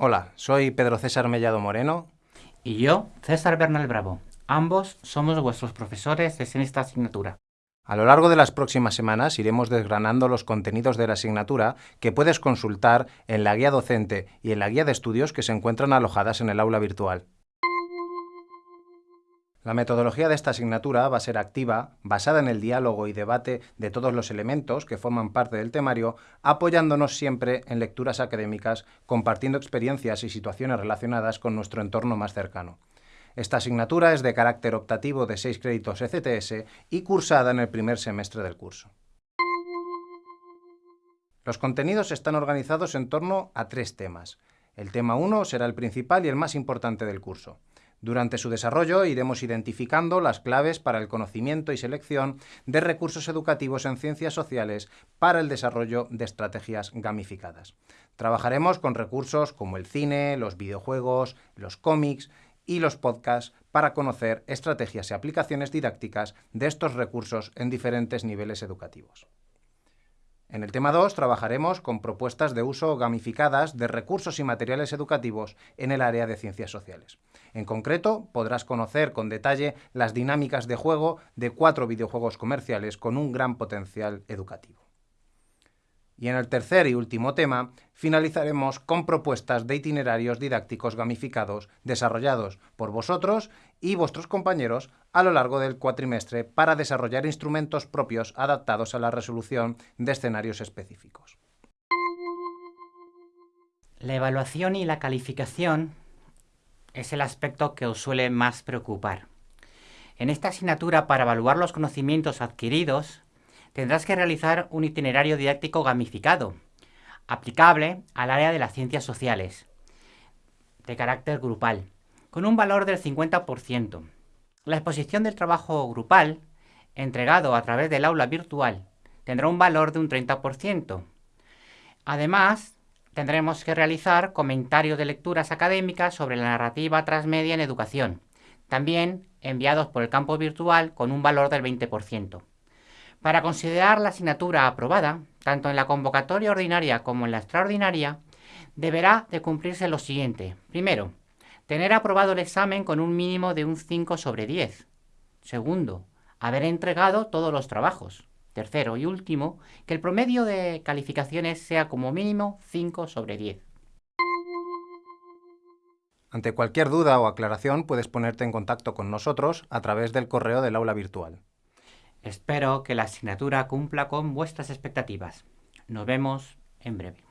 Hola, soy Pedro César Mellado Moreno. Y yo, César Bernal Bravo. Ambos somos vuestros profesores en esta asignatura. A lo largo de las próximas semanas iremos desgranando los contenidos de la asignatura que puedes consultar en la guía docente y en la guía de estudios que se encuentran alojadas en el aula virtual. La metodología de esta asignatura va a ser activa, basada en el diálogo y debate de todos los elementos que forman parte del temario, apoyándonos siempre en lecturas académicas, compartiendo experiencias y situaciones relacionadas con nuestro entorno más cercano. Esta asignatura es de carácter optativo de 6 créditos ECTS y cursada en el primer semestre del curso. Los contenidos están organizados en torno a tres temas. El tema 1 será el principal y el más importante del curso. Durante su desarrollo iremos identificando las claves para el conocimiento y selección de recursos educativos en ciencias sociales para el desarrollo de estrategias gamificadas. Trabajaremos con recursos como el cine, los videojuegos, los cómics y los podcasts para conocer estrategias y aplicaciones didácticas de estos recursos en diferentes niveles educativos. En el tema 2 trabajaremos con propuestas de uso gamificadas de recursos y materiales educativos en el área de ciencias sociales. En concreto, podrás conocer con detalle las dinámicas de juego de cuatro videojuegos comerciales con un gran potencial educativo. Y en el tercer y último tema, finalizaremos con propuestas de itinerarios didácticos gamificados desarrollados por vosotros y vuestros compañeros a lo largo del cuatrimestre para desarrollar instrumentos propios adaptados a la resolución de escenarios específicos. La evaluación y la calificación es el aspecto que os suele más preocupar. En esta asignatura, para evaluar los conocimientos adquiridos, tendrás que realizar un itinerario didáctico gamificado, aplicable al área de las ciencias sociales, de carácter grupal, con un valor del 50%. La exposición del trabajo grupal, entregado a través del aula virtual, tendrá un valor de un 30%. Además, tendremos que realizar comentarios de lecturas académicas sobre la narrativa transmedia en educación, también enviados por el campo virtual con un valor del 20%. Para considerar la asignatura aprobada, tanto en la convocatoria ordinaria como en la extraordinaria, deberá de cumplirse lo siguiente. Primero, tener aprobado el examen con un mínimo de un 5 sobre 10. Segundo, haber entregado todos los trabajos. Tercero y último, que el promedio de calificaciones sea como mínimo 5 sobre 10. Ante cualquier duda o aclaración puedes ponerte en contacto con nosotros a través del correo del aula virtual. Espero que la asignatura cumpla con vuestras expectativas. Nos vemos en breve.